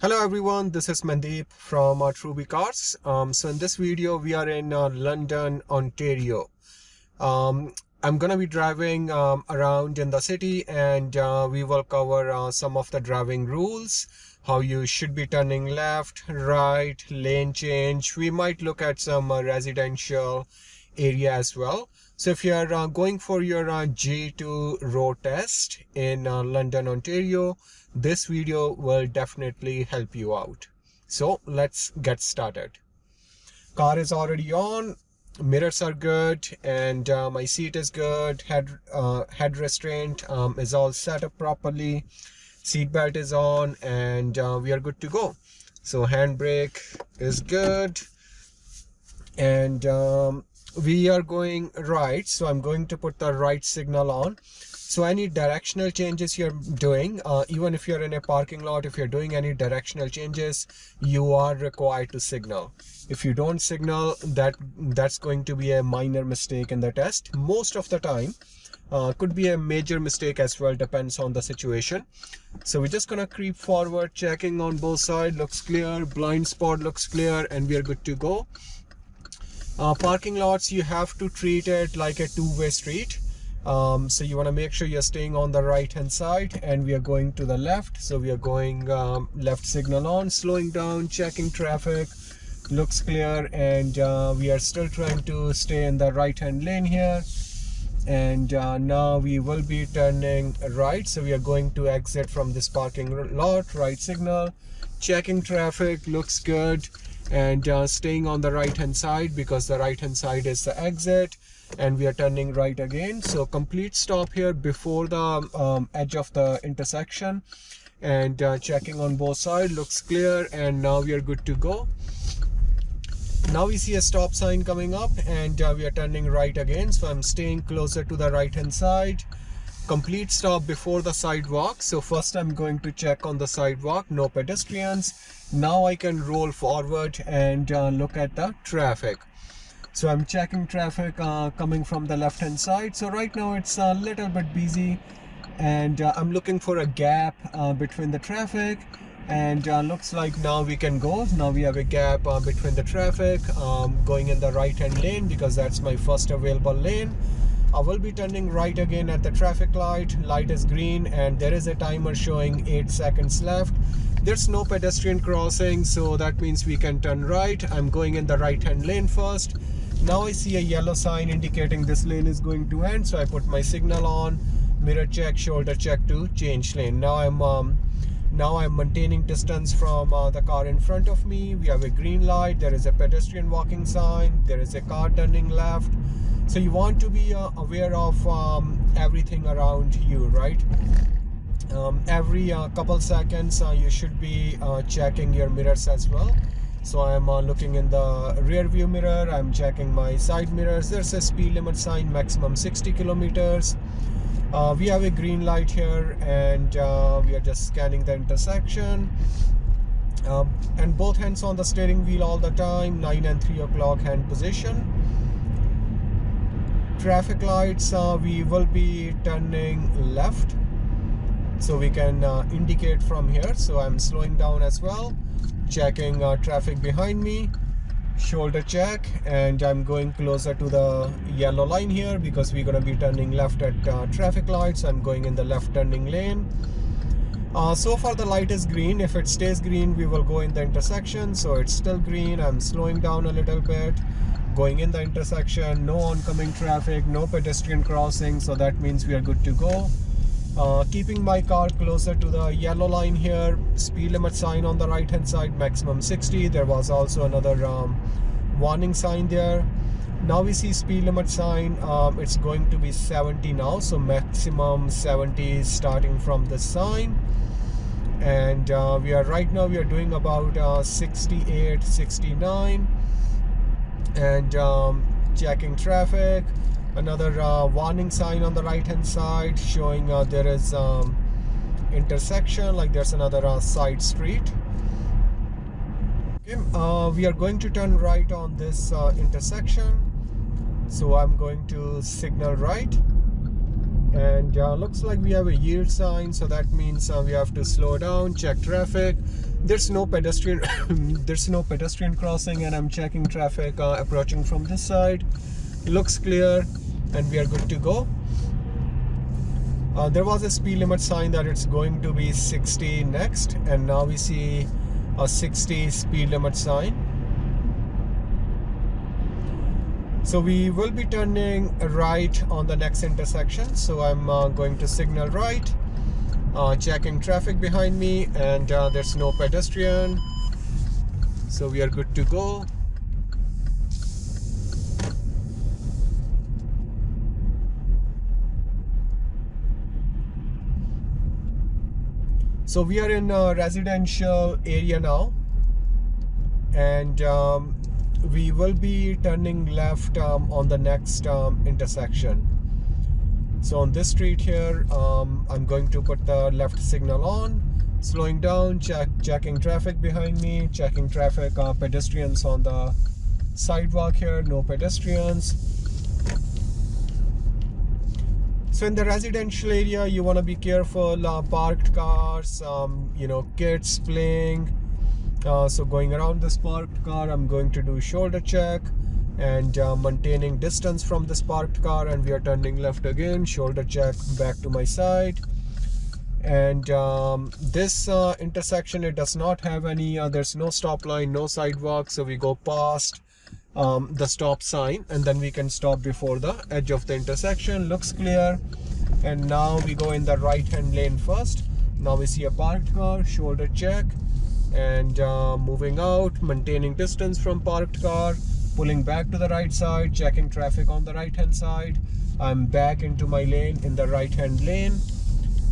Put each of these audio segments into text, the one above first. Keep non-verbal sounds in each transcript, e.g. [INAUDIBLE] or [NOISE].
Hello everyone, this is Mandeep from uh, Truby Cars. Um, so in this video, we are in uh, London, Ontario. Um, I'm gonna be driving um, around in the city and uh, we will cover uh, some of the driving rules, how you should be turning left, right, lane change. We might look at some uh, residential area as well. So if you're uh, going for your uh, G2 road test in uh, London, Ontario, this video will definitely help you out. So let's get started. Car is already on, mirrors are good, and uh, my seat is good. Head uh, head restraint um, is all set up properly. Seat belt is on, and uh, we are good to go. So handbrake is good, and um, we are going right so i'm going to put the right signal on. So any directional changes you're doing uh, even if you're in a parking lot if you're doing any directional changes you are required to signal. If you don't signal that that's going to be a minor mistake in the test. Most of the time uh, could be a major mistake as well depends on the situation. So we're just gonna creep forward checking on both sides looks clear blind spot looks clear and we are good to go uh, parking lots you have to treat it like a two-way street. Um, so you want to make sure you're staying on the right hand side and we are going to the left. So we are going um, left signal on slowing down checking traffic looks clear and uh, we are still trying to stay in the right hand lane here. And uh, now we will be turning right. So we are going to exit from this parking lot right signal checking traffic looks good and uh, staying on the right hand side because the right hand side is the exit and we are turning right again. So complete stop here before the um, edge of the intersection and uh, checking on both sides looks clear and now we are good to go. Now we see a stop sign coming up and uh, we are turning right again. So i'm staying closer to the right hand side. Complete stop before the sidewalk. So first i'm going to check on the sidewalk. No pedestrians now i can roll forward and uh, look at the traffic. So i'm checking traffic uh, coming from the left hand side. So right now it's a little bit busy and uh, i'm looking for a gap uh, between the traffic and uh, looks like now we can go. Now we have a gap uh, between the traffic um, going in the right hand lane because that's my first available lane I will be turning right again at the traffic light. Light is green and there is a timer showing 8 seconds left. There's no pedestrian crossing so that means we can turn right. I'm going in the right hand lane first. Now I see a yellow sign indicating this lane is going to end so I put my signal on. Mirror check, shoulder check to change lane. Now I'm um, now I'm maintaining distance from uh, the car in front of me. We have a green light. There is a pedestrian walking sign. There is a car turning left so you want to be uh, aware of um, everything around you right? Um, every uh, couple seconds uh, you should be uh, checking your mirrors as well. So I'm uh, looking in the rear view mirror. I'm checking my side mirrors. There's a speed limit sign maximum 60 kilometers. Uh, we have a green light here and we are just scanning the intersection. Um, and both hands on the steering wheel all the time 9 and 3 o'clock hand position traffic lights uh, we will be turning left. So we can uh, indicate from here. So I'm slowing down as well checking uh, traffic behind me shoulder check and I'm going closer to the yellow line here because we're going to be turning left at uh, traffic lights. I'm going in the left turning lane. Uh, so far the light is green. If it stays green we will go in the intersection. So it's still green. I'm slowing down a little bit going in the intersection no oncoming traffic no pedestrian crossing so that means we are good to go. Uh, keeping my car closer to the yellow line here speed limit sign on the right hand side maximum 60 there was also another um, warning sign there. Now we see speed limit sign um, it's going to be 70 now so maximum 70 starting from the sign. And uh, we are right now we are doing about uh, 68 69 and um, checking traffic. Another uh, warning sign on the right hand side showing uh, there is um, intersection like there's another uh, side street. Okay, uh, we are going to turn right on this uh, intersection. So I'm going to signal right. And uh, looks like we have a yield sign. So that means we have to slow down check traffic there's no pedestrian [COUGHS] there's no pedestrian crossing and i'm checking traffic uh, approaching from this side. Looks clear and we are good to go. Uh, there was a speed limit sign that it's going to be 60 next and now we see a 60 speed limit sign. So we will be turning right on the next intersection. So I'm uh, going to signal right uh, checking traffic behind me and uh, there's no pedestrian. So we are good to go. So we are in a residential area now. And um, we will be turning left um, on the next um, intersection so on this street here um, I'm going to put the left signal on. Slowing down check checking traffic behind me checking traffic uh, pedestrians on the sidewalk here no pedestrians. So in the residential area you want to be careful uh, parked cars um, you know kids playing. Uh, so going around this parked car I'm going to do shoulder check and uh, maintaining distance from this parked car and we are turning left again shoulder check back to my side. And um, this uh, intersection it does not have any uh, there's no stop line no sidewalk so we go past um, the stop sign and then we can stop before the edge of the intersection. Looks clear. And now we go in the right hand lane first. Now we see a parked car shoulder check and uh, moving out maintaining distance from parked car pulling back to the right side checking traffic on the right hand side. I'm back into my lane in the right hand lane.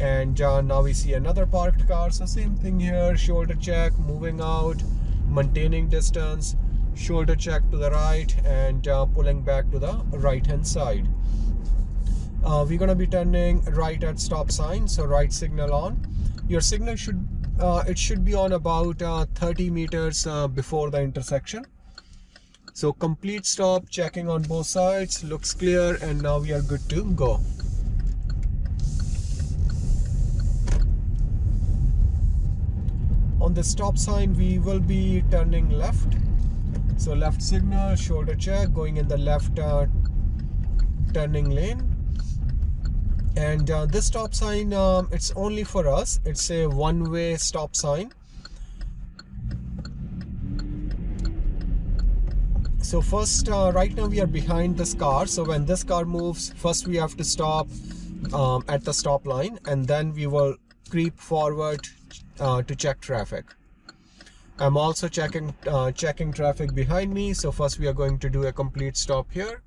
And uh, now we see another parked car. So same thing here shoulder check moving out maintaining distance shoulder check to the right and uh, pulling back to the right hand side. Uh, we're gonna be turning right at stop sign so right signal on. Your signal should uh, it should be on about uh, 30 meters uh, before the intersection so complete stop checking on both sides looks clear and now we are good to go. On the stop sign we will be turning left. So left signal shoulder check going in the left uh, turning lane. And uh, this stop sign um, it's only for us. It's a one-way stop sign so first uh, right now we are behind this car. So when this car moves first we have to stop um, at the stop line and then we will creep forward uh, to check traffic. I'm also checking uh, checking traffic behind me. So first we are going to do a complete stop here.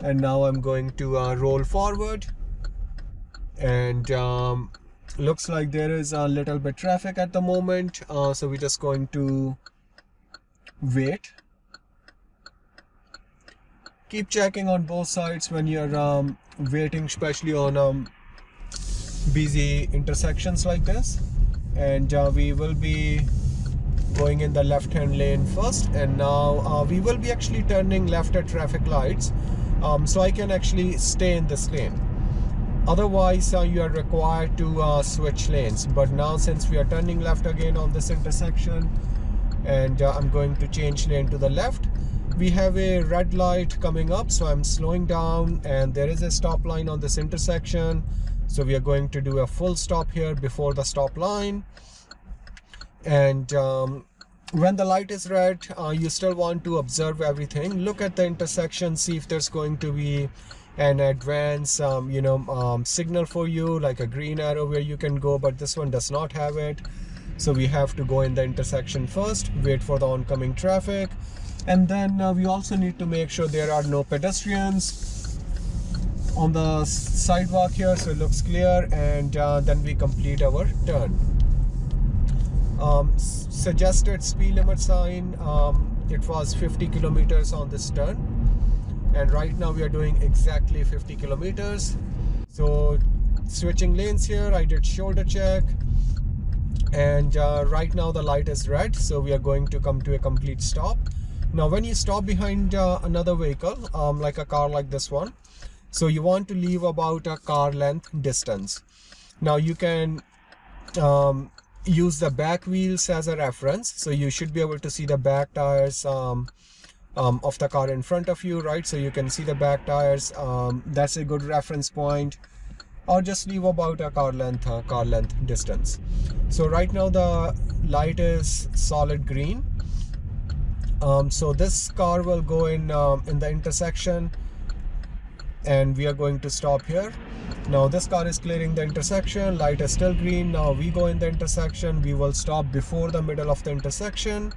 And now I'm going to uh, roll forward. And um, looks like there is a little bit traffic at the moment. Uh, so we're just going to wait keep checking on both sides when you're um, waiting especially on um, busy intersections like this. And uh, we will be going in the left hand lane first. And now uh, we will be actually turning left at traffic lights um, so I can actually stay in this lane. Otherwise uh, you are required to uh, switch lanes. But now since we are turning left again on this intersection and uh, I'm going to change lane to the left we have a red light coming up so I'm slowing down and there is a stop line on this intersection. So we are going to do a full stop here before the stop line. And um, when the light is red uh, you still want to observe everything. Look at the intersection see if there's going to be an advance um, you know um, signal for you like a green arrow where you can go but this one does not have it. So we have to go in the intersection first wait for the oncoming traffic and then uh, we also need to make sure there are no pedestrians on the sidewalk here so it looks clear and uh, then we complete our turn. Um, suggested speed limit sign um, it was 50 kilometers on this turn. And right now we are doing exactly 50 kilometers. So switching lanes here I did shoulder check. And uh, right now the light is red so we are going to come to a complete stop now when you stop behind uh, another vehicle um, like a car like this one so you want to leave about a car length distance. Now you can um, use the back wheels as a reference. So you should be able to see the back tires um, um, of the car in front of you right? So you can see the back tires um, that's a good reference point. Or just leave about a car length uh, car length distance. So right now the light is solid green um, so this car will go in um, in the intersection and we are going to stop here. Now this car is clearing the intersection light is still green. Now we go in the intersection we will stop before the middle of the intersection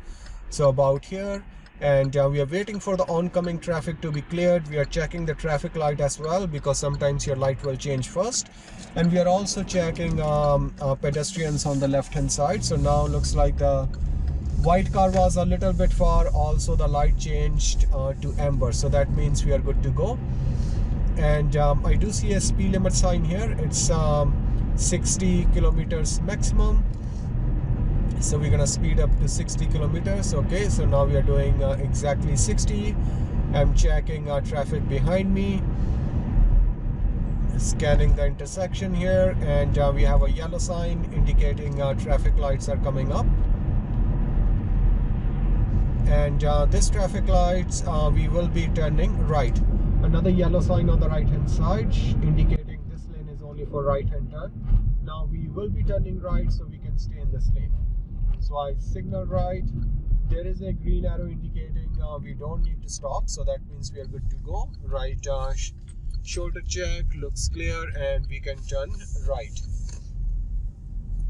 so about here. And uh, we are waiting for the oncoming traffic to be cleared. We are checking the traffic light as well because sometimes your light will change first. And we are also checking um, uh, pedestrians on the left hand side. So now looks like the white car was a little bit far. Also the light changed uh, to amber. So that means we are good to go. And um, I do see a speed limit sign here. It's um, 60 kilometers maximum. So we're gonna speed up to 60 kilometers. Okay so now we are doing uh, exactly 60 I'm checking uh, traffic behind me. Scanning the intersection here. And uh, we have a yellow sign indicating uh, traffic lights are coming up and uh, this traffic lights uh, we will be turning right. Another yellow sign on the right hand side indicating this lane is only for right hand turn. Now we will be turning right so we can stay in this lane. So I signal right. There is a green arrow indicating uh, we don't need to stop. So that means we are good to go. Right uh, shoulder check looks clear and we can turn right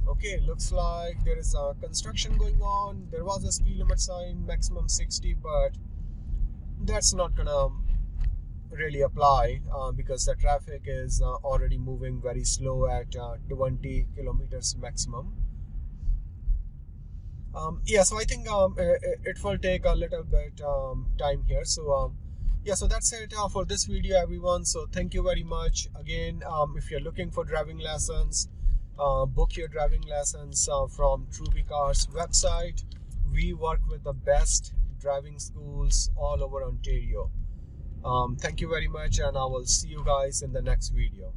okay looks like there is a construction going on. There was a speed limit sign maximum 60 but that's not gonna really apply uh, because the traffic is uh, already moving very slow at uh, 20 kilometers maximum. Um, yeah so i think um, it, it, will take a little bit um, time here. So um, yeah so that's it uh, for this video everyone. So thank you very much. Again um, if you're looking for driving lessons uh, book your driving lessons uh, from Truby Cars website. We work with the best driving schools all over Ontario. Um, thank you very much and I will see you guys in the next video